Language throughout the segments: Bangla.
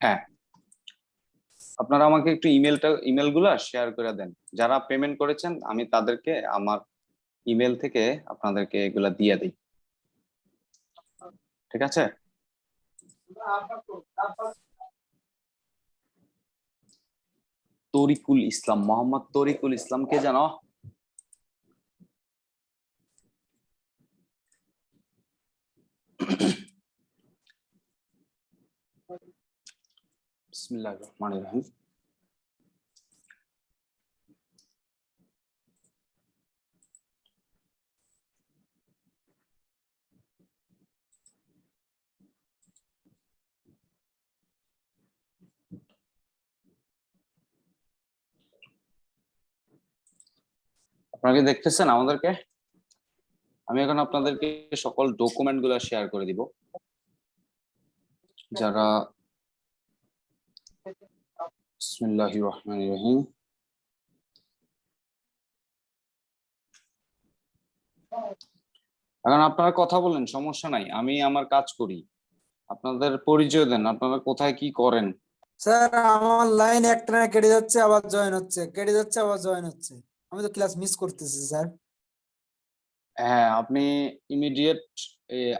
হ্যাঁ। আপনারা আমাকে একটু ইমেলটা, ইমেলগুলো শেয়ার করে দেন। যারা পেমেন্ট করেছেন, আমি তাদেরকে আমার ইমেল থেকে আপনাদেরকে এগুলা দিয়ে দিই। ঠিক আছে? তরিকুল ইসলাম, মোহাম্মদ তরিকুল ইসলাম কে জানো? রহিম আপনারা কি দেখতেছেন আমাদেরকে? আমি এখন আপনাদেরকে সকল ডকুমেন্টগুলা শেয়ার করে দিব। যারা রহিম এখন আপনারা কথা বলেন সমস্যা নাই আমি আমার কাজ করি। আপনাদের পরিচয় দেন আপনারা কোথায় কি করেন? স্যার আমার লাইন একটা না কেটে যাচ্ছে আবার জয়েন হচ্ছে। কেটে যাচ্ছে আবার জয়েন হচ্ছে। আমি তো ক্লাস মিস করতেছি স্যার। হ্যাঁ আপনি ইমিডিয়েট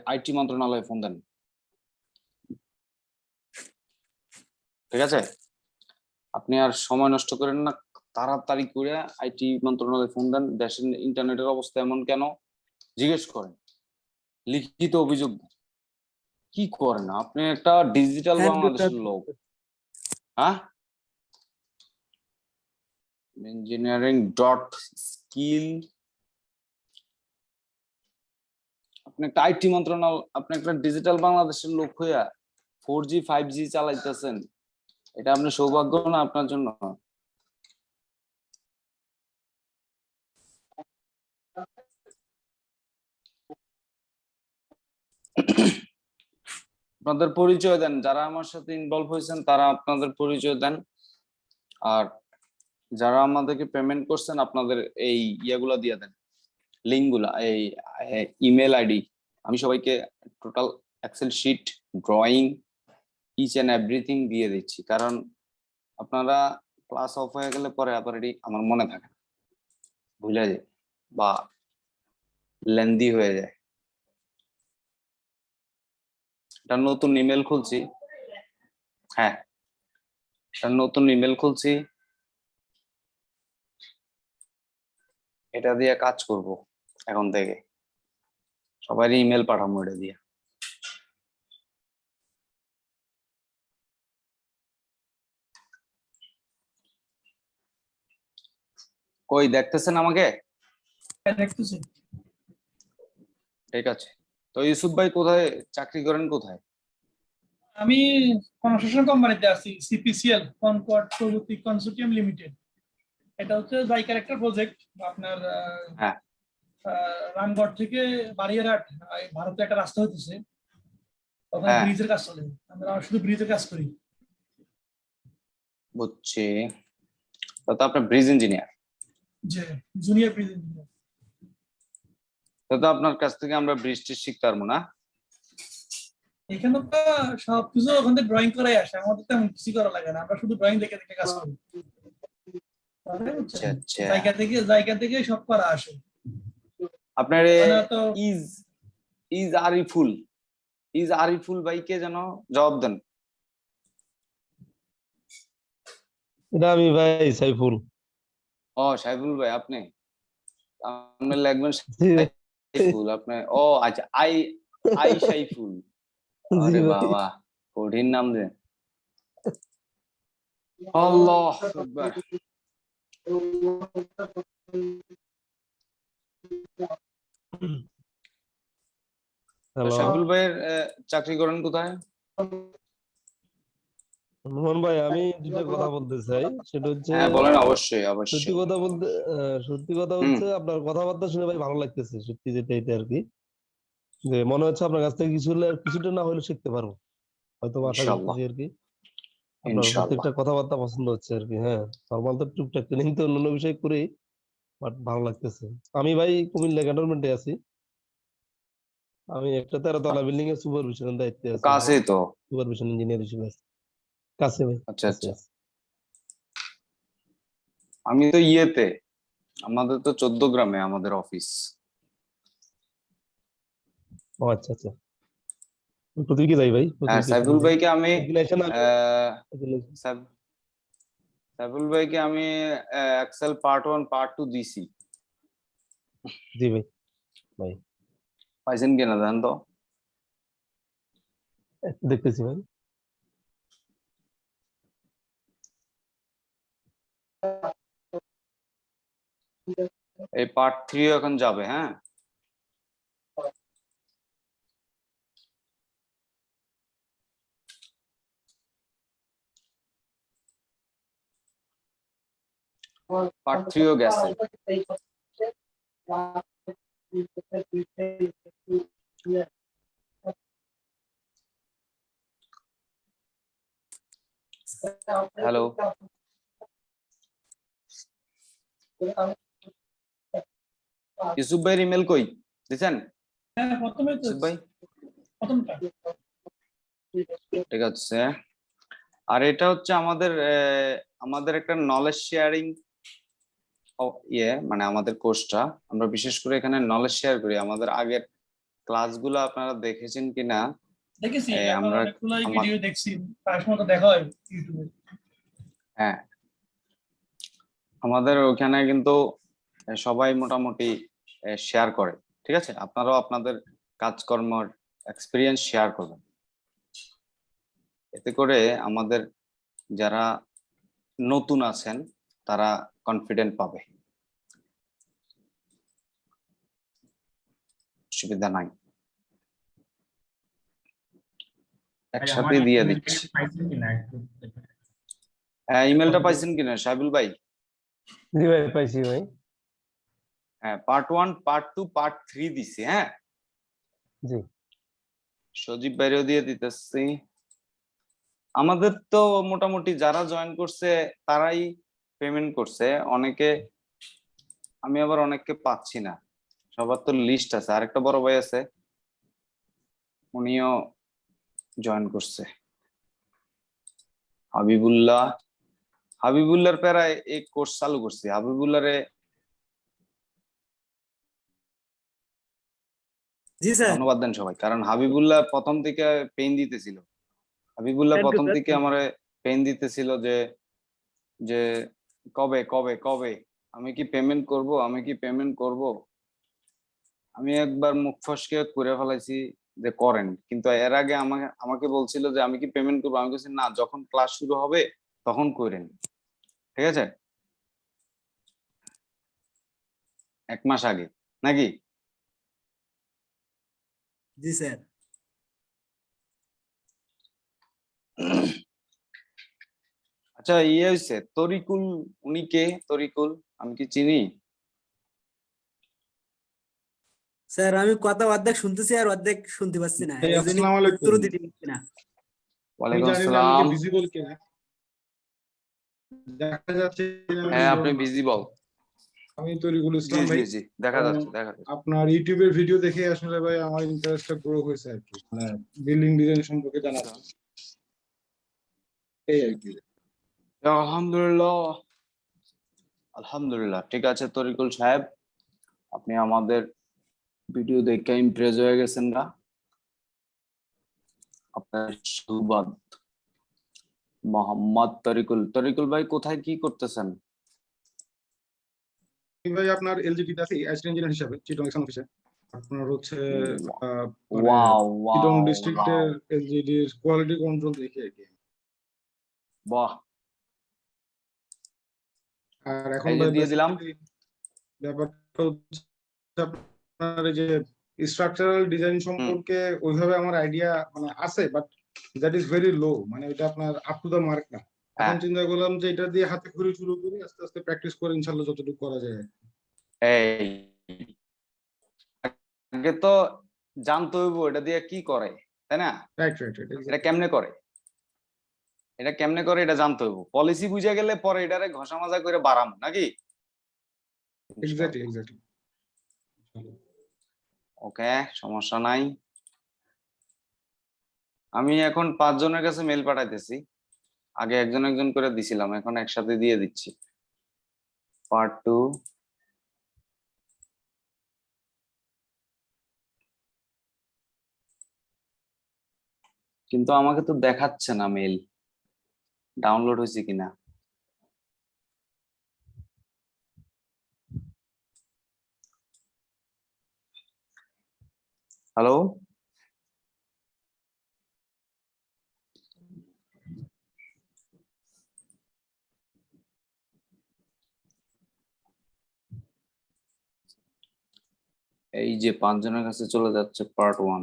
আইটি মন্ত্রণালয়ে ফোন দেন। ঠিক আছে? আপনি আর সময় নষ্ট করেন না তাড়াতাড়ি করে আইটি মন্ত্রণালয়ে ফোন দেন দেশের ইন্টারনেটের অবস্থা এমন কেন? জিজ্ঞেস করেন। লিখিত অভিযোগ। কি করেন? আপনি একটা ডিজিটাল বাংলাদেশের লোক। হ্যাঁ? ইঞ্জিনিয়ারিং ডট স্কিল আপনি একটা আইটি মন্ত্রণালয় আপনি একটা ডিজিটাল বাংলাদেশের লোক হইয়া ফোর জি ফাইভ জি চালাইতেছেন। এটা আপনার সৌভাগ্য না আপনার জন্য? আপনাদের পরিচয় দেন, যারা আমার সাথে ইনভলভ হয়েছেন তারা আপনাদের পরিচয় দেন। আর যারা আমাদেরকে পেমেন্ট করছেন, আপনাদের এই ইয়েগুলা দিয়ে দেন লিঙ্কগুলা এই ইমেল আইডি আমি সবাইকে total excel sheet drawing each and everything দিয়ে দিচ্ছি। কারণ আপনারা ক্লাস অফ হয়ে গেলে পরে আবার এটি আমার মনে থাকে না। ভুলে যায় বা লেন্দি হয়ে যায়। একটা নতুন ইমেল খুলছি। হ্যাঁ একটা নতুন ইমেল খুলছি। এটা দিয়ে কাজ করব এখন থেকে। সবাই ইমেল পাঠাবো এটা দিয়ে। কই দেখতেছেন আমাকে? দেখতেছি। ঠিক আছে। তো ইউসুফ ভাই কোথায়? চাকরি করেন কোথায়? আমি কনস্ট্রাকশন কোম্পানিতে আছি সিপিসিএল কনকর্ড প্রযুক্তি কনসোর্টিয়াম লিমিটেড এটা হচ্ছে জাইকার ক্যারেক্টার প্রজেক্ট আপনার হ্যাঁ। রামগড় থেকে বারিয়ারহাট আহ, ভারতে একটা রাস্তা হতেছে ওখানে হ্যাঁ। ব্রিজের কাজ চলে। আমরা শুধু ব্রিজের কাজ করি। বুঝছি। তো তো আপনার ব্রিজ ইঞ্জিনিয়ার যে জুনিয়র ইঞ্জিনিয়ার তো আপনার কাছ থেকে আমরা টিজ শিখতে পারব না। এখানে তো সবকিছু ওখান ড্রয়িং করাই আসে আমাদের তেমন কিছু করা লাগে না আমরা শুধু ড্রয়িং দেখে দেখে কাজ করি। আচ্ছা আচ্ছা। জায়গা থেকে জায়গা থেকে সব করা আসে। আপনার মানে তো is is Ariful is Ariful ভাইকে যেন জবাব দেন। এটা আমি ভাই সাইফুল। ও সাইফুল ভাই আপনি? আপনি লিখবেন জি সাইফুল আপনি ও আচ্ছা আই আই সাইফুল। আরে বাবা কঠিন নাম দেন আল্লাহ আকবার। সাইফুল ভাইয়ের আহ, চাকরি করেন কোথায়? মোহন ভাই আমি দুটো কথা বলতে চাই। সেটা হচ্ছে হ্যাঁ বলেন অবশ্যই সত্যি কথা বলতে সত্যি কথা হচ্ছে আপনার কথাবার্তা শুনে ভাই ভালো লাগতেছে সত্যি যেটা এটা আর কি। যে মনে হচ্ছে আপনার কাছ থেকে কিছু কিছুটা না হলে শিখতে পারব। হয়তো আশা। করতেছি আর কি। আপনার প্রত্যেকটা কথাবার্তা পছন্দ হচ্ছে আর কি হ্যাঁ। নর্মাল তো টুকটাক ট্রেনিং তো অন্যান্য বিষয় করি বাট ভালো লাগতেছে। আমি ভাই কুমিল্লা ক্যান্টনমেন্টে আছি। আমি একটা তেরো তলা বিল্ডিং এর সুপারভিশনের দায়িত্বে আছি। কাছেই তো। সুপারভিশন ইঞ্জিনিয়ার হিসেবে আছি। কাছে ভাই আচ্ছা কাছে আচ্ছা আছি। আমি তো ইয়েতে আমাদের তো চোদ্দ গ্রামে আমাদের অফিস ও আচ্ছা আচ্ছা প্রতিদিকে যাই ভাই হ্যাঁ সাইফুল ভাইকে আমি Regulation আছে, আহ, regulation। সাইফ- সাইফুল ভাইকে আমি excel part one part two দিছি জি ভাই পাইছেন কিনা জানেন তো দেখতেছি ভাই এই পার্ট থ্রি এখন যাবে হ্যাঁ? পার্ট থ্রিও গেছে। হ্যালো ইউসুফ ভাইয়ের ইমেল কই? দিছেন? হ্যাঁ ভাই? ঠিক আছে। আর এটা হচ্ছে আমাদের আমাদের একটা নলেজ শেয়ারিং ইয়ে মানে আমাদের কোর্সটা আমরা বিশেষ করে এখানে নলেজ শেয়ার করি। আমাদের আগের ক্লাসগুলো আপনারা দেখেছেন কিনা? দেখেছি আমরা ভিডিও দেখছি। দেখা হয় ইউটিউবে হ্যাঁ আমাদের ওখানে কিন্তু সবাই মোটামুটি শেয়ার করে ঠিক আছে? আপনারাও আপনাদের কাজকর্মের এক্সপিরিয়েন্স শেয়ার করবেন। এতে করে আমাদের যারা নতুন আছেন তারা কনফিডেন্ট পাবে। সুবিধা নাই। একসাথে দিয়ে দিচ্ছি। হ্যাঁ ইমেলটা পাইছেন কিনা? সাইবুল ভাই? জি ভাই পাইছি ভাই। হ্যাঁ part one part two part three দিছি হ্যাঁ? জি। সজীব বাইরেও দিয়ে দিতেছি। আমাদের তো মোটামুটি যারা জয়েন করছে তারাই পেমেন্ট করছে। অনেকে আমি আবার অনেককে পাচ্ছি না। সবার তো লিস্ট আছে। আরেকটা বড় ভাই আছে উনিও জয়েন করছে। হাবিবুল্লাহ হাবিবুল্লাহর প্যারায় এই কোর্স চালু করছি। স্যার। ধন্যবাদ দেন সবাই কারণ হাবিবুল্লাহ প্রথম থেকে পেইন দিতেছিল। হাবিবুল্লাহ প্রথম থেকে আমারে পেইন দিতেছিল যে যে কবে কবে কবে? আমি কি পেমেন্ট করব? আমি কি পেমেন্ট করব? আমি একবার মুখ ফসকে করে ফেলাইছি যে করেন। কিন্তু এর আগে আমাকে আমাকে বলছিল যে আমি কি পেমেন্ট করব? আমি বলছি না যখন ক্লাস শুরু হবে তখন করেন ঠিক আছে? এক মাস আগে নাকি? জি স্যার। আচ্ছা ইয়ে হয়েছে তরিকুল উনি কে? তরিকুল আমি কি চিনি? স্যার আমি কথা অর্ধেক শুনতেছি আর অর্ধেক শুনতে পাচ্ছি না। এই এই দেখা যাচ্ছে হ্যাঁ আপনি বলব। ভিজিবল আমি তরিকুল ইসলাম ভাই। জি দেখা যাচ্ছে দেখা যাচ্ছে। আপনার ইউটিউবের ভিডিও দেখে আসলে ভাই আমার ইন্টারেস্টটা গ্রো হয়েছে আর কি। মানে বিল্ডিং ডিজাইন সম্পর্কে জানার এই আর কি। আলহামদুলিল্লাহ। আলহামদুলিল্লাহ ঠিক আছে তরিকুল সাহেব। আপনি আমাদের ভিডিও দেখে ইমপ্রেস হয়ে গেছেন না? আপনার সুবাদ। মোহাম্মদ তরিকুল। তরিকুল ভাই কোথায় কি করতেছেন? ভাই আপনার এলজিডিতে আছি অ্যাসিস্ট্যান্ট ইঞ্জিনিয়ার হিসাবে চিটং এক্সন অফিসে আপনার হচ্ছে চিটং ডিস্ট্রিক্টের এলজিডির কোয়ালিটি কন্ট্রোল দেখি আর কি। বাহ। আর এখন দিয়ে দিলাম। ব্যাপারটা আপনার যে স্ট্রাকচারাল ডিজাইন সম্পর্কে ওইভাবে আমার আইডিয়া মানে আছে but that is very low মানে এটা আপনার আপ টু দা মার্ক না। এখন হ্যাঁ। চিন্তা করলাম যে এটা দিয়ে হাতে খড়ি শুরু করি আস্তে আস্তে প্র্যাকটিস করে ইনশাল্লাহ যতটুকু করা যায় এই আগে তো জানতে হইব এটা দিয়ে কি করে তাই না? রাইট রাইট এটা কেমনে করে? এটা কেমনে করে এটা জানতে হইব। পলিসি বুঝে গেলে পরে এটারে ঘষা মাজা করে বাড়াম নাকি? এক্স্যাক্টলি এক্স্যাক্টলি ওকে সমস্যা নাই। আমি এখন পাঁচজনের কাছে মেল পাঠাইতেছি। আগে একজন একজন করে দিছিলাম, এখন একসাথে দিয়ে দিচ্ছি। পার্ট টু কিন্তু আমাকে তো দেখাচ্ছে না মেল ডাউনলোড হয়েছে কিনা? হ্যালো এই যে পাঁচজনের কাছে চলে যাচ্ছে পার্ট ওয়ান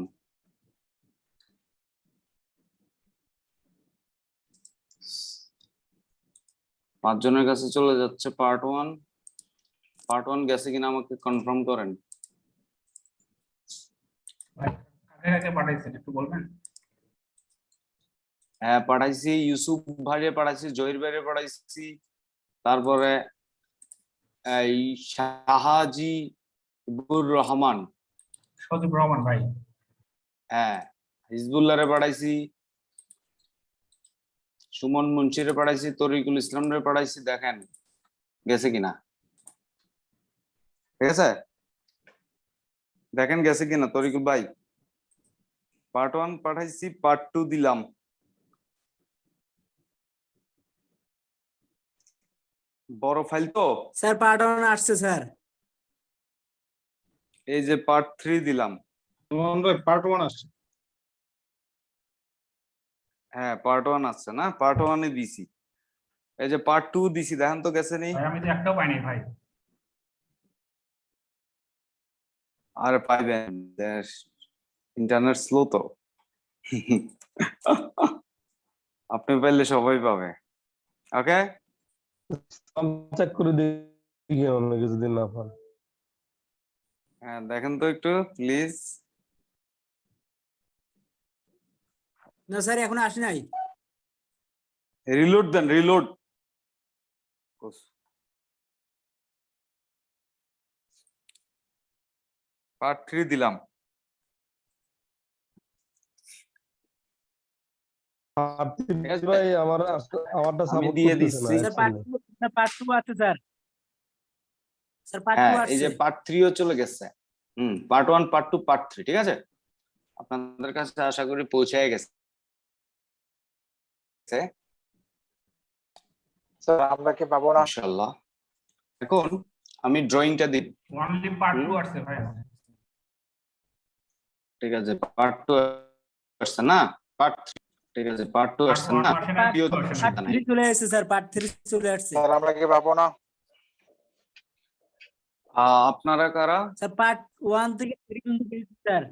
পাঁচজনের কাছে চলে যাচ্ছে পার্ট ওয়ান পার্ট ওয়ান গেছে কিনা আমাকে কনফার্ম করেন? হ্যাঁ পাঠাইছি ইউসুফ ভাইরে পাঠাইছি জহির ভাইরে পাঠাইছি তারপরে এই শাহাজি ইবুর রহমান। সজীব রহমান ভাই। হ্যাঁ হিজবুল্লাহরে পাঠাইছি সুমন মুন্সিরে পাঠাইছি তরিকুল ইসলামরে পাঠাইছি দেখেন গেছে কিনা? ঠিক আছে? দেখেন গেছে কিনা তরিকুল ভাই? পার্ট ওয়ান পাঠাইছি পার্ট টু দিলাম। বড় ফাইল তো? স্যার পার্ট ওয়ান আসছে স্যার। এই যে পার্ট থ্রি দিলাম। সুমন ভাই পার্ট ওয়ান আসছে। হ্যাঁ পার্ট ওয়ান আসছে না? পার্ট ওয়ানে দিছি। এই যে পার্ট টু দিছি দেখেন তো গেছে নি? ভাই আমি তো একটাও পাইনি ভাই। আর পাইবেন ইন্টারনেট স্লো তো। আপনি পাইলে সবাই পাবে। ওকে চেক করে দেখি অন্য কিছুদিন না পান। হ্যাঁ দেখেন তো একটু প্লিজ না স্যার এখন আসে নাই। রিলোড দেন রিলোড পার্ট থ্রি দিলাম। ভাই আমার আমারটা সাপোর্ট দিয়ে দিচ্ছি। স্যার পার্ট পার্ট টু আছে স্যার। স্যার পার্ট এই যে আসছে পার্ট থ্রিও চলে গেছে। হুম part one part two part three ঠিক আছে? আপনাদের কাছে আশা করি পৌঁছায় গেছে। স্যার আমরা কি পাবো না? মাশাআল্লাহ। এখন আমি ড্রয়িংটা দিই। Only part. ভাই। ঠিক আছে পার্ট টু আসছে না? পার্ট ঠিক আছে পার্ট টু আসছে না? পার্ট চলে আসছে স্যার পার্ট থ্রি চলে আসছে। স্যার আমরা কি পাবো না? আপনারা কারা? স্যার পার্ট ওয়ান থেকে থ্রি পর্যন্ত পেয়েছি স্যার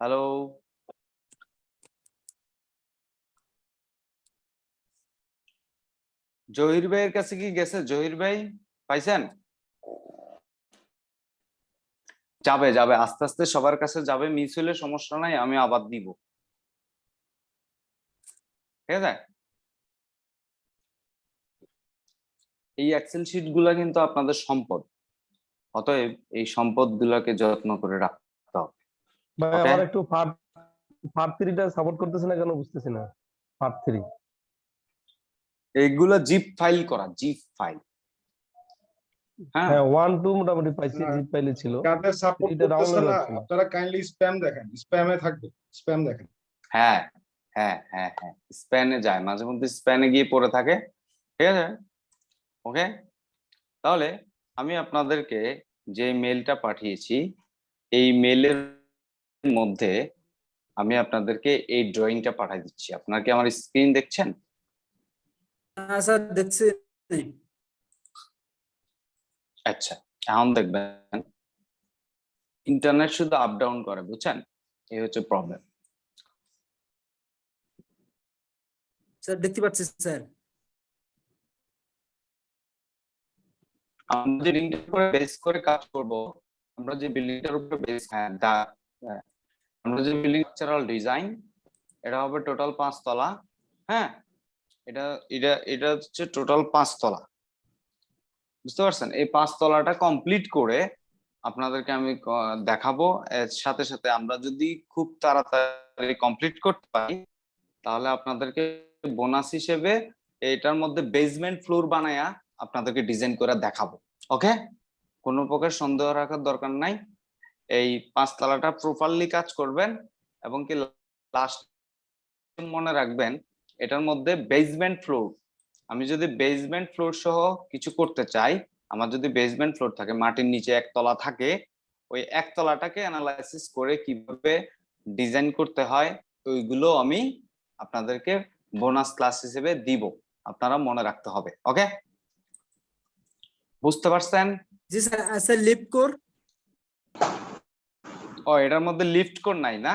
হ্যালো জহির ভাইয়ের কাছে কি গেছে? জহির ভাই পাইছেন? যাবে যাবে আস্তে আস্তে সবার কাছে যাবে মিস হলে সমস্যা নাই আমি আবার দিব ঠিক আছে? এই এক্সেল শিটগুলা কিন্তু আপনাদের সম্পদ। অতএব এই সম্পদ গুলাকে যত্ন করে রাখতে হবে। ভাই আমার একটু পার্ট পার্ট থ্রিটা সাপোর্ট করতেছে না কেন বুঝতেছি না। পার্ট থ্রি এইগুলা জিপ ফাইল করা জিপ ফাইল হ্যাঁ? হ্যাঁ ওয়ান টু মোটামুটি পাইছি জিপ ছিল। সাপোর্ট না হচ্ছে কাইন্ডলি স্প্যাম দেখেন স্প্যামে থাকবে স্প্যাম দেখেন। হ্যাঁ হ্যাঁ হ্যাঁ হ্যাঁ স্প্যানে যায় মাঝে মধ্যে স্প্যানে গিয়ে পড়ে থাকে। ঠিক আছে? ওকে তাহলে আমি আপনাদেরকে যে মেলটা পাঠিয়েছি এই মেলের মধ্যে আমি আপনাদেরকে এই ড্রয়িংটা পাঠিয়ে দিচ্ছি। আপনারা কি আমার স্ক্রিন দেখছেন? হ্যাঁ স্যার দেখছি। আচ্ছা এখন দেখবেন। ইন্টারনেট শুধু আপ ডাউন করে বুঝছেন? এই হচ্ছে প্রবলেম স্যার দেখতে পাচ্ছি স্যার। আমরা যে লিঙ্কটার উপরে বেস করে কাজ করব, আমরা যে বিল্ডিংটার উপরে বেস হ্যাঁ হ্যাঁ। আমরা যে বিল্ডিং স্ট্রাকচারাল ডিজাইন এটা হবে টোটাল পাঁচ তলা হ্যাঁ এটা এটা এটা হচ্ছে টোটাল পাঁচ তলা, বুঝতে পারছেন এই পাঁচ তলাটা কমপ্লিট করে আপনাদেরকে আমি দেখাবো, এর সাথে সাথে আমরা যদি খুব তাড়াতাড়ি কমপ্লিট করতে পারি, তাহলে আপনাদেরকে বোনাস হিসেবে এটার মধ্যে বেসমেন্ট ফ্লোর বানায়া আপনাদেরকে ডিজাইন করে দেখাবো ওকে কোনো প্রকার সন্দেহ রাখার দরকার নাই। এই পাঁচ পাঁচতলাটা প্রপারলি কাজ করবেন এবং কি লাস্ট মনে রাখবেন, এটার মধ্যে বেসমেন্ট ফ্লোর আমি যদি বেসমেন্ট ফ্লোর সহ কিছু করতে চাই, আমার যদি বেসমেন্ট ফ্লোর থাকে, মাটির নিচে একতলা থাকে, ওই একতলাটাকে অ্যানালাইসিস করে কীভাবে ডিজাইন করতে হয়, ওইগুলো আমি আপনাদেরকে বোনাস ক্লাস হিসেবে দিব। আপনারা মনে রাখতে হবে ওকে বুঝতে পারছেন? জি স্যার স্যার লিফট কোর ও এটার মধ্যে লিফট কোড নাই না?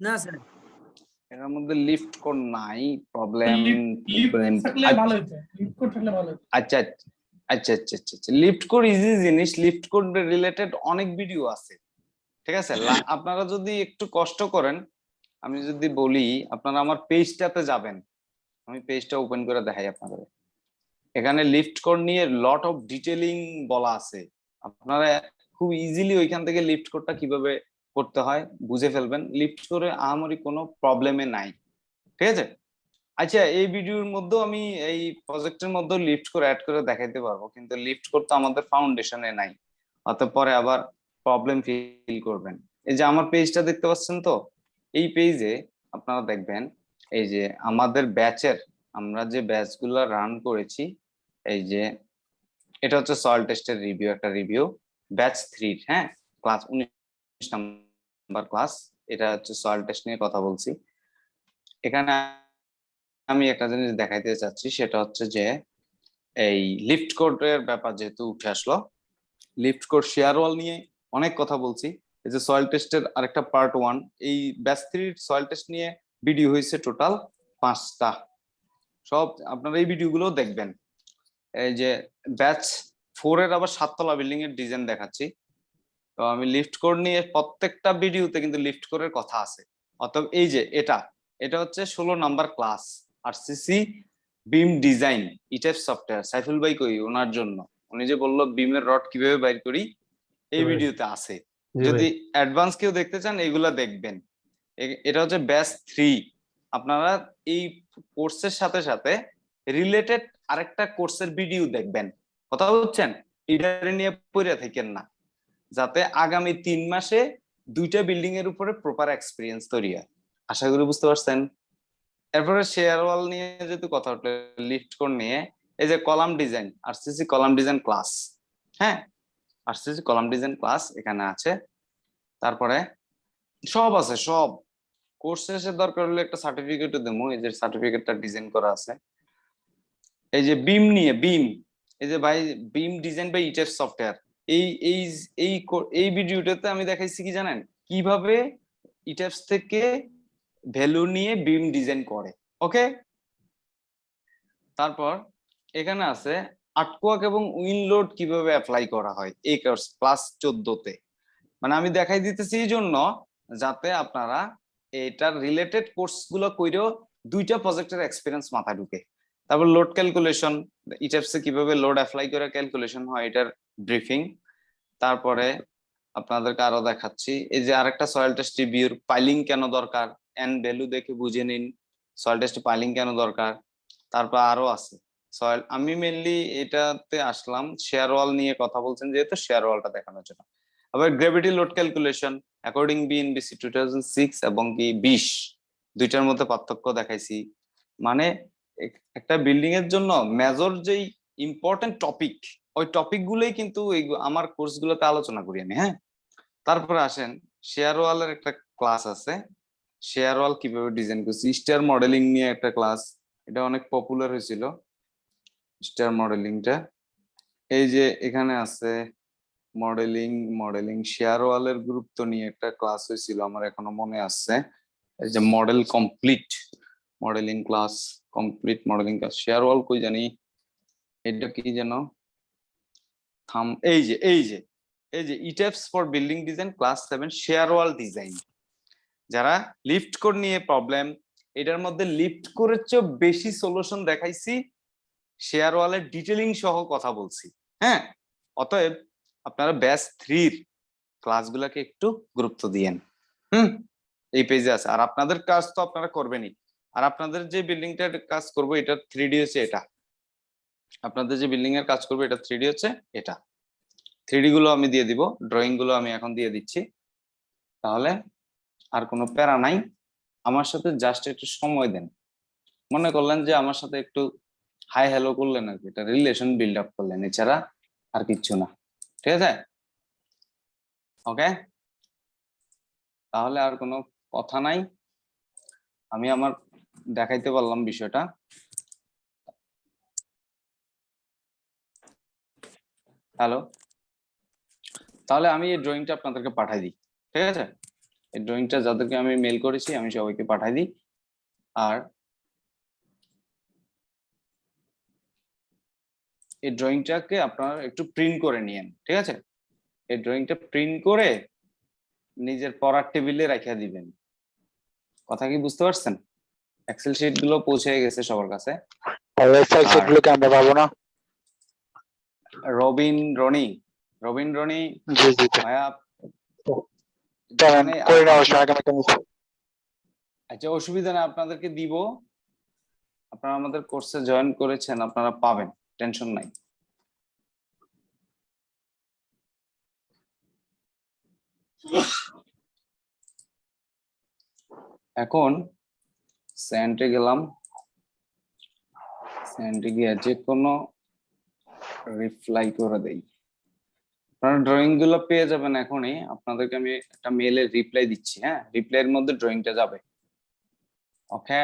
না স্যার। এটার মধ্যে লিফট কোড নাই প্রবলেম ভালো হতো লিফট কোড থাকলে ভালো হতো আচ্ছা আচ্ছা আচ্ছা আচ্ছা আচ্ছা। লিফট কোড ইজি জিনিস লিফট কোড রিলেটেড অনেক ভিডিও আছে। ঠিক আছে? আপনারা যদি একটু কষ্ট করেন আমি যদি বলি আপনারা আমার পেজটাতে যাবেন। আমি পেজটা ওপেন করে দেখাই আপনাদের। এখানে লিফট কোড নিয়ে লট অফ ডিটেলিং বলা আছে। আপনারা খুব ইজিলি ওইখান থেকে লিফট কোডটা কীভাবে করতে হয় বুঝে ফেলবেন। লিফট করে আহামরি কোনো প্রবলেমে নাই। ঠিক আছে? আচ্ছা এই ভিডিওর মধ্যেও আমি এই প্রজেক্টের মধ্যে লিফট করে অ্যাড করে দেখাইতে পারব, কিন্তু লিফট করতে আমাদের ফাউন্ডেশনে নাই। অত পরে আবার প্রবলেম ফিল করবেন। এই যে আমার পেজটা দেখতে পাচ্ছেন তো? এই পেজে আপনারা দেখবেন, এই যে আমাদের ব্যাচের আমরা যে ব্যাচগুলো রান করেছি এই যে, এটা হচ্ছে সয়েল টেস্টের রিভিউ একটা রিভিউ ব্যাচ থ্রির হ্যাঁ? ক্লাস উনিশ নাম্বার ক্লাস এটা হচ্ছে সয়েল টেস্ট নিয়ে কথা বলছি। এখানে আমি একটা জিনিস দেখাইতে চাচ্ছি, সেটা হচ্ছে যে, এই লিফট কোডের ব্যাপার যেহেতু উঠে আসলো লিফট কোড শেয়ার ওয়াল নিয়ে অনেক কথা বলছি। এই যে সয়েল টেস্টের আরেকটা পার্ট ওয়ান এই ব্যাচ থ্রির সয়েল টেস্ট নিয়ে ভিডিও হয়েছে টোটাল পাঁচটা। সব আপনারা এই ভিডিওগুলো দেখবেন। এই যে ব্যাচ ফোর এর আবার সাততলা বিল্ডিং এর ডিজাইন দেখাচ্ছি। তো আমি লিফট কোড নিয়ে প্রত্যেকটা ভিডিওতে কিন্তু লিফট কোডের কথা আছে। অতএব এই যে এটা এটা হচ্ছে ষোলো number class R CC beam design ইটাইপ software Saiful ভাই কই ওনার জন্য? উনি যে বলল বিমের রড কীভাবে বাইর করি এই ভিডিওতে আছে। যদি অ্যাডভান্স কেউ দেখতে চান এগুলা দেখবেন। এটা হচ্ছে ব্যাচ থ্রি আপনারা এই কোর্সের সাথে সাথে রিলেটেড আরেকটা কোর্সের ভিডিও দেখবেন। কথা বলছেন? ইডারে নিয়ে পড়ে থাকেন না। যাতে আগামী তিন মাসে দুইটা বিল্ডিং এর উপরে প্রপার এক্সপিরিয়েন্স তৈরি হয়। আশা করি বুঝতে পারছেন? এরপরে শেয়ার ওয়াল নিয়ে যেহেতু কথা উঠল লিফট কোড নিয়ে, এই যে column design RCC column design class হ্যাঁ? আরসিসি কলাম ডিজাইন ক্লাস এখানে আছে। তারপরে সব আছে, সব। কোর্স শেষে দরকার হলে একটা সার্টিফিকেটও দেবো, এই যে সার্টিফিকেটটা ডিজাইন করা আছে। এই যে বিম নিয়ে বিম এই যে ভাই বিম ডিজাইন বাই ইটেফ সফটওয়্যার এই এই এই এই ভিডিওটাতে আমি দেখাইছি কি জানেন? কীভাবে ইটেপস থেকে ভ্যালু নিয়ে বিম ডিজাইন করে ওকে তারপর এখানে আছে আটকোয়াক এবং উইনলোড কীভাবে অ্যাপ্লাই করা হয় এই কোর্স ক্লাস চোদ্দতে। মানে আমি দেখাই দিতেছি এই জন্য যাতে আপনারা এটার রিলেটেড কোর্সগুলো কইরেও দুইটা প্রজেক্টের এক্সপিরিয়েন্স মাথায় ঢুকে। তারপর লোড ক্যালকুলেশন ইটেপসে কীভাবে লোড অ্যাপ্লাই করে ক্যালকুলেশন হয়, এটার ব্রিফিং তারপরে আপনাদেরকে আরও দেখাচ্ছি, এই যে আরেকটা সয়েল টেস্ট রিভিউর পাইলিং কেন দরকার এন ভ্যালু দেখে বুঝে নিন সয়েল টেস্ট পাইলিং কেন দরকার, তারপর আরও আছে। সয়েল আমি মেনলি এটাতে আসলাম শেয়ার ওয়াল নিয়ে কথা বলছেন, যেহেতু শেয়ার ওয়ালটা দেখানোর জন্য। আবার gravity load calculation according BNBC two thousand six এবং কি বিশ দুইটার মধ্যে পার্থক্য দেখাইছি। মানে একটা বিল্ডিং এর জন্য মেজর যেই ইম্পর্টেন্ট টপিক ওই টপিক গুলোই কিন্তু আমার কোর্স গুলোতে আলোচনা করি আমি হ্যাঁ? তারপরে আসেন শেয়ার ওয়ালের একটা ক্লাস আছে। শেয়ার ওয়াল কীভাবে ডিজাইন করছি? স্টার মডেলিং নিয়ে একটা ক্লাস এটা অনেক পপুলার হয়েছিল। স্টার মডেলিংটা এই যে এখানে আছে মডেলিং মডেলিং শেয়ার ওয়ালের গুরুত্ব নিয়ে একটা ক্লাস হয়েছিল, আমার এখনও মনে আছে। এই যে model complete modeling class complete modeling class shear wall কই জানি? এটা কি যেন? থাম, এই যে এই যে এই যে ETABS for building design class seven shear wall design যারা লিফট কোড নিয়ে প্রবলেম এটার মধ্যে লিফট কোডের চেয়ে বেশি সলিউশন দেখাইছি শেয়ার ওয়ালের ডিটেলিং সহ কথা বলছি হ্যাঁ? অতএব আপনারা ব্যাচ থ্রির ক্লাসগুলোকে একটু গুরুত্ব দিয়েন। হুম? এই পেজে আছে। আর আপনাদের কাজ তো আপনারা করবেনই। আর আপনাদের যে বিল্ডিংটার কাজ করব, এটা থ্রি ডি হচ্ছে এটা। আপনাদের যে বিল্ডিং এর কাজ করব, এটা থ্রি ডি হচ্ছে এটা। থ্রি গুলো আমি দিয়ে দিব ড্রয়িংগুলো আমি এখন দিয়ে দিচ্ছি। তাহলে আর কোনো প্যারা নাই। আমার সাথে জাস্ট একটু সময় দেন। মনে করলেন যে আমার সাথে একটু হাই হ্যালো করলেন আর কি। এটা রিলেশন বিল্ড আপ করলেন, এছাড়া আর কিচ্ছু না। ঠিক আছে? ওকে তাহলে আর কোনো কথা নাই। আমি আমার দেখাইতে পারলাম বিষয়টা। হ্যালো তাহলে আমি এই ড্রয়িংটা আপনাদেরকে পাঠাই দিই, ঠিক আছে? এই ড্রয়িংটা যাদেরকে আমি মেল করেছি, আমি সবাইকে পাঠাই দিই। আর এই ড্রয়িংটাকে আপনারা একটু প্রিন্ট করে নিয়েন, ঠিক আছে? এই ড্রয়িংটা প্রিন্ট করে নিজের পড়ার টেবিলে রেখে দিবেন। কথা কি বুঝতে পারছেন? এক্সেল শিটগুলো পৌঁছে গেছে সবার কাছে। তাহলে এক্সেল শিট গুলোকে আমরা পাবো না? রবিন রনি রবিন রনি জি জি। ভাইয়া মানে করে সময় আচ্ছা অসুবিধা নেই আপনাদেরকে দিব। আপনারা আমাদের কোর্সে জয়েন করেছেন আপনারা পাবেন টেনশন নাই। এখন স্যান্ডে গেলাম। স্যান্ডে গিয়ে যে কোনো রিপ্লাই করে দেই। আপনারা ড্রয়িংগুলো পেয়ে যাবেন এখনই। আপনাদেরকে আমি একটা মেলে রিপ্লাই দিচ্ছি হ্যাঁ? রিপ্লাইয়ের মধ্যে ড্রয়িংটা যাবে। ওকে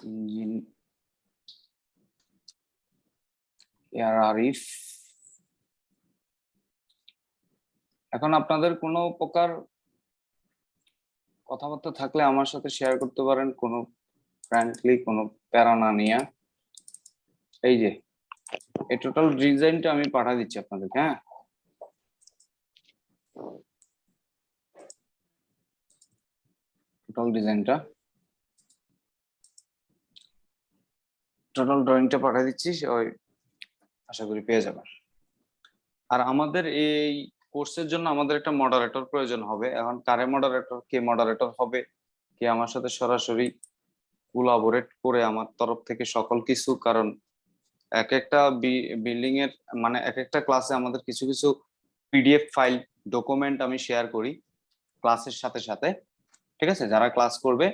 ইঞ্জিন আরিফ এখন আপনাদের কোনো প্রকার কথাবার্তা থাকলে আমার সাথে শেয়ার করতে পারেন, কোনো ফ্র্যাঙ্কলি কোনো প্যারা না নিয়ে। এই যে, এই টোটাল ডিজাইনটা আমি পাঠা দিচ্ছি আপনাদেরকে হ্যাঁ? টোটাল ডিজাইনটা টোটাল ড্রয়িংটা পাঠিয়ে দিচ্ছি ওই আশা করি পেয়ে যাবেন। আর আমাদের এই কোর্সের জন্য আমাদের একটা মডারেটর প্রয়োজন হবে। এখন কারে মডারেটর কে মডারেটর হবে, কে আমার সাথে সরাসরি কোলাবোরেট করে আমার তরফ থেকে সকল কিছু, কারণ এক একটা বিল্ডিং এর মানে এক একটা ক্লাসে আমাদের কিছু কিছু পিডিএফ ফাইল ডকুমেন্ট আমি শেয়ার করি ক্লাসের সাথে সাথে, ঠিক আছে? যারা ক্লাস করবে,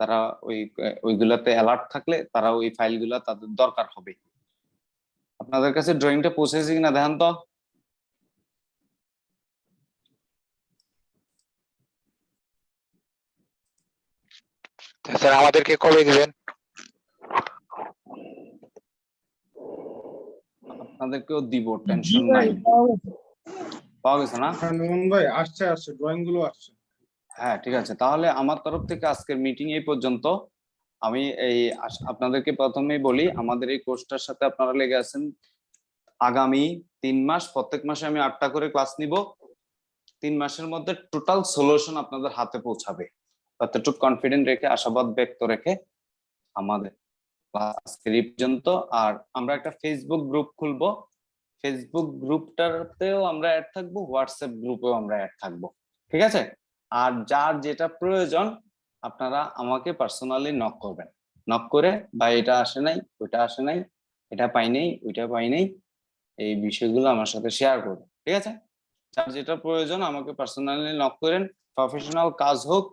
তারা ওই, ওইগুলাতে অ্যালার্ট থাকলে তারা ওই ফাইলগুলা তাদের দরকার হবে। আপনাদের কাছে ড্রয়িংটা পৌঁছেছে কিনা দেখান তো। স্যার আমাদেরকে কবে দিবেন? আপনাদেরকেও দিব টেনশন নাই। পাওয়া গেছে। না? হ্যাঁ ভাই আসছে আসছে ড্রয়িংগুলো আসছে। হ্যাঁ ঠিক আছে। তাহলে আমার তরফ থেকে আজকের মিটিং এই পর্যন্ত। আমি এই আপনাদেরকে প্রথমেই বলি আমাদের এই কোর্সটার সাথে আপনারা লেগে আছেন আগামী তিন মাস প্রত্যেক মাসে আমি আটটা করে ক্লাস নিব। তিন মাসের মধ্যে টোটাল সলিউশন আপনাদের হাতে পৌঁছাবে। ততটুক কনফিডেন্ট রেখে, আশাবাদ ব্যক্ত রেখে আমাদের আজকের এই পর্যন্ত, আর আমরা একটা ফেসবুক গ্রুপ খুলবো। ফেসবুক গ্রুপটাতেও আমরা অ্যাড থাকব হোয়াটসঅ্যাপ গ্রুপেও আমরা অ্যাড থাকব। ঠিক আছে? আর যার যেটা প্রয়োজন, আপনারা আমাকে পার্সোনালি নক করবেন। নক করে বা এটা আসে নাই, ওইটা আসে নাই, এটা পাই নাই, ওইটা পাই নাই, এই বিষয়গুলো আমার সাথে শেয়ার করবেন ঠিক আছে? যার যেটা প্রয়োজন, আমাকে পার্সোনালি নক করেন। প্রফেশনাল কাজ হোক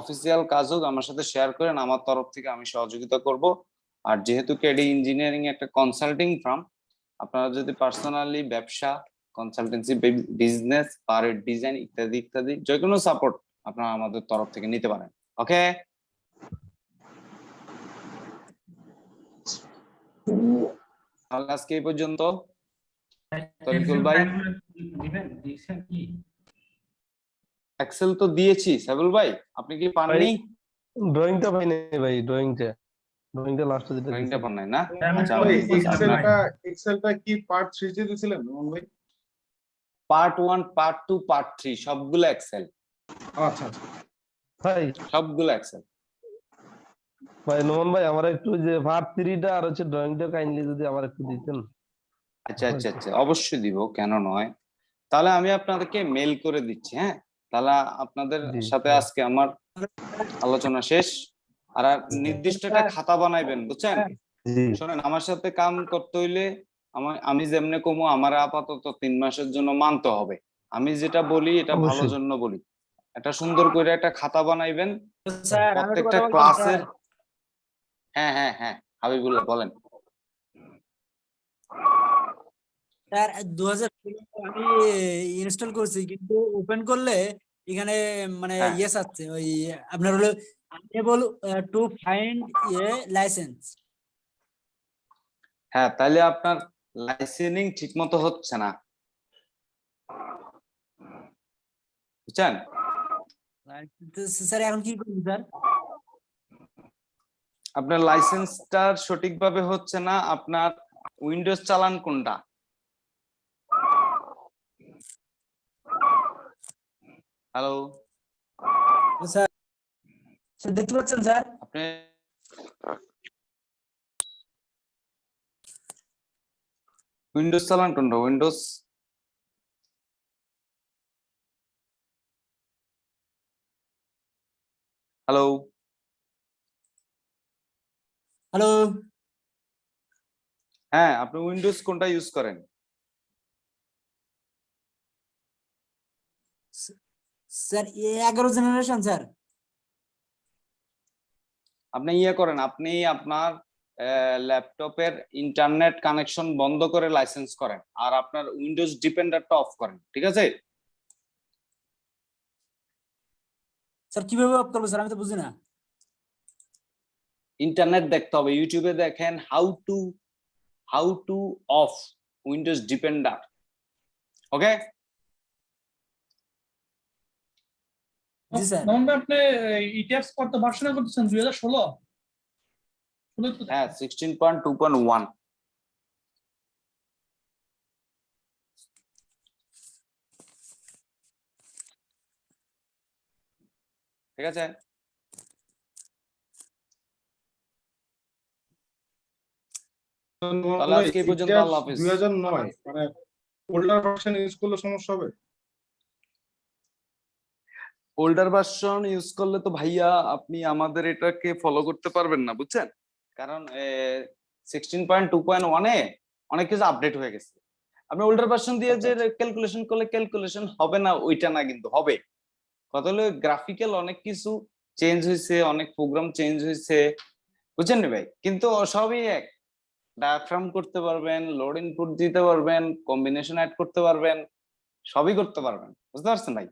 অফিসিয়াল কাজ হোক আমার সাথে শেয়ার করেন আমার তরফ থেকে আমি সহযোগিতা করব। আর যেহেতু কেডি ইঞ্জিনিয়ারিং একটা কনসাল্টিং ফার্ম আপনারা যদি পার্সোনালি ব্যবসা কনসালটেন্সি বিজনেস পারের ডিজাইন ইত্যাদি ইত্যাদি যে কোনো সাপোর্ট আপনারা আমাদের তরফ থেকে নিতে পারেন। ওকে তাহলে আজকে এই পর্যন্ত। তরিকুল ভাই? দিবেন দিয়েছেন কি? এক্সেল তো দিয়েছি সাইবুল ভাই আপনি কি পাননি? ড্রয়িংটা পাই নাই ভাই ড্রয়িংটা ড্রয়িংটা লাস্টে যেটা ড্রয়িংটা দিয়েছেন। পান নাই না আচ্ছা, তো এক্সেলটা এক্সেলটা কি পার্ট থ্রিতে দিছিলেন নোমান ভাই? Part one part two part three সবগুলো এক্সেল আচ্ছা আচ্ছা। ভাই। সবগুলো এক্সেল ভাই নোমান ভাই আমার একটু যে পার্ট থ্রিটা আর হচ্ছে ড্রয়িংটা কাইন্ডলি যদি আমার একটু দিতেন। আচ্ছা আচ্ছা আচ্ছা অবশ্যই দিব কেন নয়। তাহলে আমি আপনাদেরকে মেল করে দিচ্ছি হ্যাঁ? তাহলে আপনাদের সাথে হ্যাঁ। আজকে আমার আলোচনা শেষ। আর আর নির্দিষ্ট একটা খাতা বানাইবেন বুঝছেন? শোনেন আমার সাথে কাম করতে হইলে আমার আমি যেমনে কমু আমার আপাতত তিন মাসের জন্য মানতে হবে। আমি যেটা বলি এটা ভালোর জন্য বলি। একটা সুন্দর করে একটা খাতা বানাইবেন। প্রত্যেকটা ক্লাসের হ্যাঁ হ্যাঁ হ্যাঁ হাবিবুল্লাহ বলেন। স্যার দু হাজার আমি ইনস্টল করছি কিন্তু ওপেন করলে এখানে মানে হ্যাঁ। ইয়েস আছে ওই আপনার হলো unable to find a license হ্যাঁ তাহলে আপনার লাইসেনিং ঠিক মতো হচ্ছে না। বুঝছেন? স্যার এখন কি করব স্যার আপনার লাইসেন্সটা সঠিকভাবে হচ্ছে না আপনার উইন্ডোজ চালান কোনটা? হ্যালো স্যার স্যার দেখতে পাচ্ছেন স্যার আপনি? উইন্ডোজ চালান কোনটা উইন্ডোজ হ্যালো হ্যালো হ্যাঁ আপনি উইন্ডোজ কোনটা ইউজ করেন? স্যার এগারো জেনারেশন স্যার। আপনি ইয়ে করেন আপনি আপনার ল্যাপটপের ইন্টারনেট কানেকশন বন্ধ করে লাইসেন্স করেন আর আপনার উইন্ডোজ ডিপেন্ডারটা অফ করেন ঠিক আছে? স্যার কীভাবে অফ করব স্যার? আমি তো বুঝি না। ইন্টারনেট দেখতে হবে ইউটিউবে দেখেন how to how to off Windows defender okay G sir আপনি কত ভার্সনে করতেছেন তো হ্যাঁ sixteen point two point one ঠিক আছে? তাহলে আজকে পর্যন্ত আল্লাহ হাফেজ। দুই হাজার নয় মানে ওল্ডার ভার্সন ইউজ করলে সমস্যা হবে? ওল্ডার ভার্সন ইউজ করলে তো ভাইয়া আপনি আমাদের এটাকে ফলো করতে পারবেন না বুঝছেন? কারণ সিক্সটিন পয়েন্ট টু পয়েন্ট ওয়ানে অনেক কিছু আপডেট হয়ে গেছে। আপনি ওল্ডার ভার্সন দিয়ে যে ক্যালকুলেশন করলে ক্যালকুলেশন হবে না ওইটা না কিন্তু হবে। কথা হলো গ্রাফিক্যাল অনেক কিছু চেঞ্জ হয়েছে অনেক প্রোগ্রাম চেঞ্জ হয়েছে বুঝছেন নি ভাই? কিন্তু সবই এক। ডায়াফ্রাম করতে পারবেন লোড ইনপুট দিতে পারবেন কম্বিনেশন অ্যাড করতে পারবেন সবই করতে পারবেন বুঝতে পারছেন ভাই?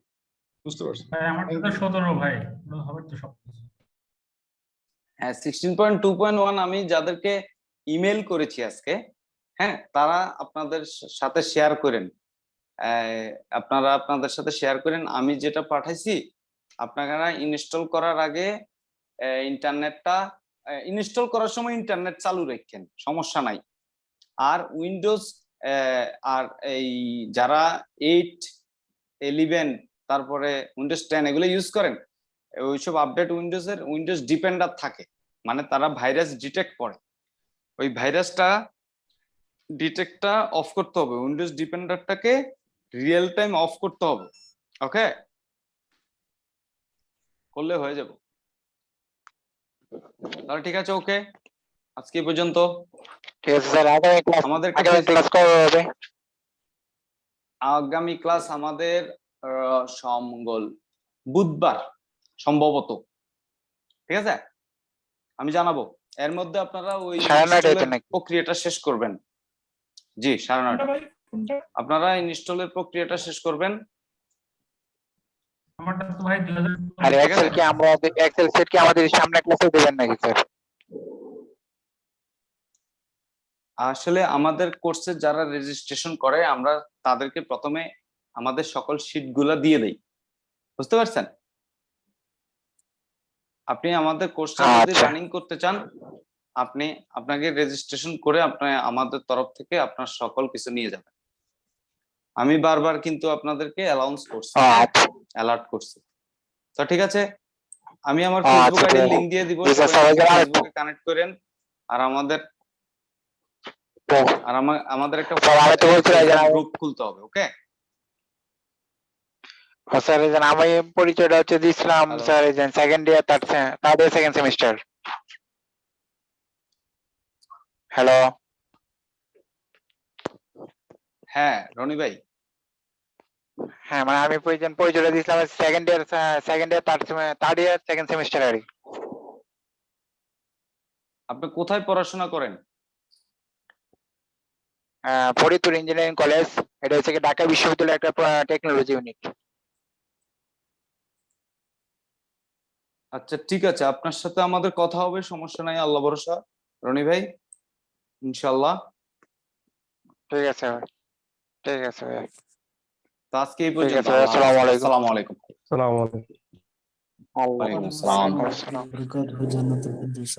বুঝতে পারছি। ভাই আমার তো সতেরো ভাই হবে তো সব হ্যাঁ sixteen point two point one আমি যাদেরকে ইমেল করেছি আজকে হ্যাঁ তারা আপনাদের সাথে শেয়ার করেন। আহ, আপনারা আপনাদের সাথে শেয়ার করেন। আমি যেটা পাঠাইছি আপনারা ইনস্টল করার আগে ইন্টারনেটটা ইনস্টল করার সময় ইন্টারনেট চালু রাখেন সমস্যা নাই। আর উইন্ডোজ আর এই যারা এইট ইলেভেন তারপরে উইন্ডোজ টেন এগুলো ইউজ করেন ওইসব আপডেট উইন্ডোজের উইন্ডোজ ডিপেন্ডার থাকে। মানে তারা ভাইরাস ডিটেক্ট করে। ওই ভাইরাসটা ডিটেক্টটা অফ করতে হবে। উইন্ডোজ ডিপেন্ডারটাকে রিয়েল টাইম অফ করতে হবে। ওকে করলে হয়ে যাবে। তাহলে ঠিক আছে ওকে আজকে পর্যন্ত। আমাদের আগামী ক্লাস আমাদের সমঙ্গল। বুধবার সম্ভবত। ঠিক আছে? আমি জানাব। এর মধ্যে আপনারা ওই? প্রক্রিয়াটা শেষ করবেন। জি সাড়ে নয়টা। আপনারা ইনস্টলের প্রক্রিয়াটা শেষ করবেন। আমারটা তো ভাই দুই হাজার আর এক্সেল কি আমরা এক্সেল সেট কি আমাদের সামনে ক্লাসে দেবেন নাকি স্যার আসলে আমাদের কোর্সে যারা রেজিস্ট্রেশন করে আমরা তাদেরকে প্রথমে আমাদের সকল শীটগুলা দিয়ে দেই। বুঝতে পারছেন? আপনি আমাদের কোর্সটা যদি আচ্ছা। রানিং করতে চান আপনি আপনাকে রেজিস্ট্রেশন করে আপনি আমাদের তরফ থেকে আপনার সকল কিছু নিয়ে যাবেন। আমি বারবার কিন্তু আপনাদেরকে অ্যালাউন্স করছি আচ্ছা। অ্যালার্ট করছি। তো ঠিক আছে? আমি আমার আচ্ছা, ফেসবুক আইডি লিংক দিয়ে দিব ফেসবুকে কানেক্ট করেন আর আমাদের আর আমাদের একটা গ্রুপ খুলতে হবে ওকে স্যার এই যে আমি পরিচয়টা হচ্ছে Hello. স্যার যে second year third third second semester hello হ্যাঁ রনি ভাই। হ্যাঁ মানে আমি পরিচয় পরিচয়টা দিয়েছিলাম second year second year third third year second semester আর আপনি কোথায় পড়াশোনা করেন? ফরিদপুর ইঞ্জিনিয়ারিং কলেজ এটা হচ্ছে ঢাকা বিশ্ববিদ্যালয়ের একটা টেকনোলজি ইউনিট আচ্ছা ঠিক আছে। আপনার সাথে আমাদের কথা হবে সমস্যা নাই আল্লাহ ভরসা। রনি ভাই ইনশাল্লাহ ঠিক আছে ঠিক আছে তো আজকে এই পর্যন্ত আসসালামু আলাইকুম। আসসালামু আলাইকুম। আসসালামু আলাইকুম। ওয়ালাইকুম আসসালাম। বরকাতুহু জান্নাতুল ফিরদাউস